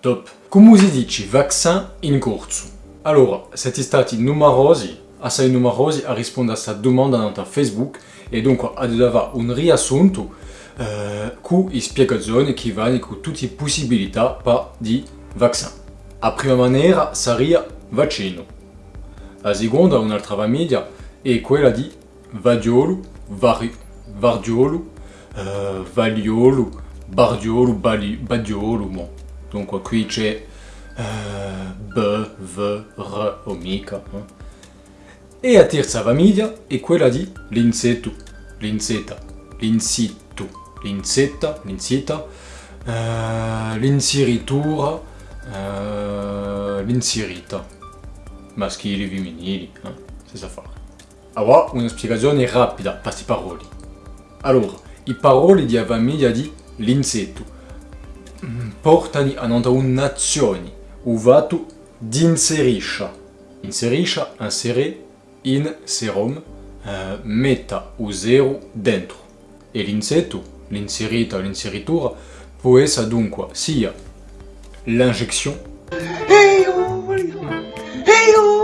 Top. Come si dice vaccin in corso? Allora, siete stati numerosi, assai numerosi a rispondere a questa domanda nella Facebook e dunque aveva un riassunto eh, con spiegazioni che vanno con tutte le possibilità per di vaccin. La prima maniera sarebbe vaccino. La seconda, un'altra famiglia, è quella di vadiolo, vari, vardiolo, eh, valiolo, bardiolo, badiolo. Bon. Dunque qui c'è eh, B, V, R o mica. Eh. E la terza famiglia è quella di l'insetto, l'insetta, l'insitto, l'insetta, l'insetta, eh, l'inseritura, eh, l'inserita, maschili femminili, eh, senza fare. Ora una spiegazione rapida queste parole. Allora, i parole di famiglia di l'insetto portano a un'azione, uvato d'inserisce. Inserisce, inserire, in serum eh, metta o zero dentro e l'insetto, l'inserita, l'inseritura può essere dunque sia l'injection Hey yo, Hey yo!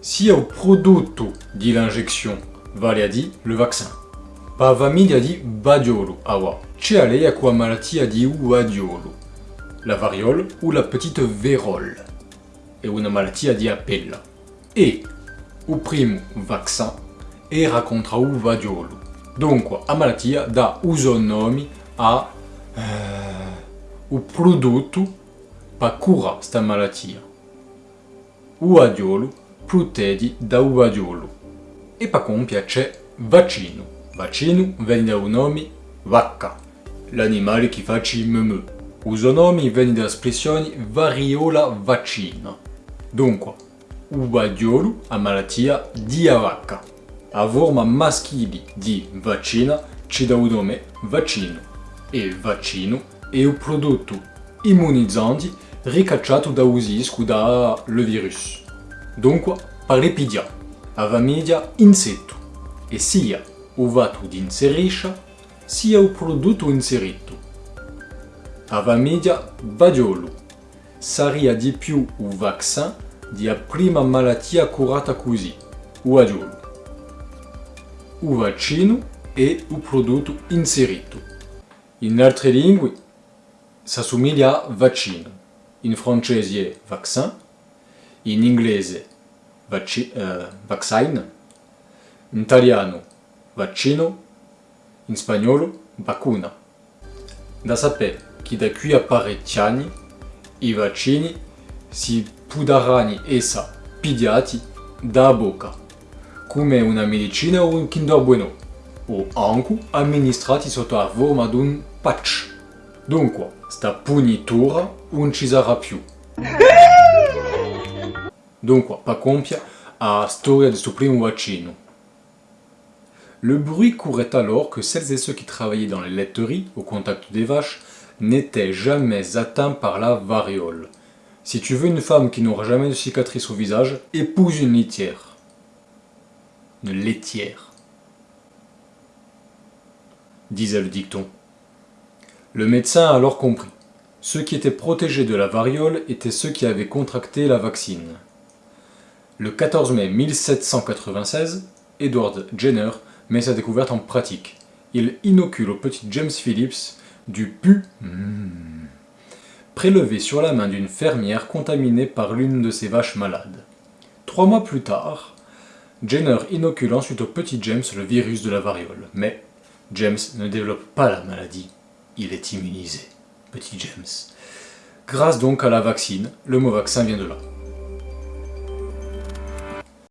sia il prodotto di l'injection, vale a dire le vaccin. Pa famiglia di badiolo. C'è lei a qua malattia di uadiolo. la variole ou la petite vérole, et une maladie di appella. E o primo vaccin e racconta o vadiolo. Dunque, a malattia dà uso nome a eh, o prodotto per curare questa malattia. O vadiolo protegge da o vadiolo. E per compia c'è vaccino. Vaccino viene da un nome vacca, l'animale che fa il meme. Uso nomi viene dall'espressione variola vaccina. Dunque, o vadiolo a malattia di vacca. A forma maschile di vaccina ci dà il nome vaccino. E vaccino è il prodotto immunizzante ricacciato da usisco da le virus. Dunque, parlipidia, a famiglia insetto. E sia o vato di inserisce, sia il prodotto inserito. A famiglia vadiolo. Sarebbe di più il vaccin di a prima malattia curata così, o vadiolo. O vaccino è il prodotto inserito. In altre lingue s'assomiglia a vaccino. In francese è vaccin, in inglese vacci eh, vaccine, in italiano vaccino, in spagnolo vacuna. Da sapere che da qui a parecchi anni i vaccini si potranno essere pigliati da bocca, come una medicina o un Kinder Bueno, o anche amministrati sotto la forma di un patch. Dunque, sta punitura non ci sarà più. Dunque, per compia la storia del suo primo vaccino. Le bruit courait alors que celles et ceux qui travaillaient dans les laiteries, au contact des vaches, n'étaient jamais atteints par la variole. Si tu veux une femme qui n'aura jamais de cicatrice au visage, épouse une litière. Une laitière. Disait le dicton. Le médecin a alors compris. Ceux qui étaient protégés de la variole étaient ceux qui avaient contracté la vaccine. Le 14 mai 1796, Edward Jenner met sa découverte en pratique. Il inocule au petit James Phillips du pu prélevé sur la main d'une fermière contaminée par l'une de ses vaches malades. Trois mois plus tard, Jenner inocule ensuite au petit James le virus de la variole. Mais James ne développe pas la maladie, il est immunisé. Petit James. Grâce donc à la vaccine, le mot vaccin vient de là.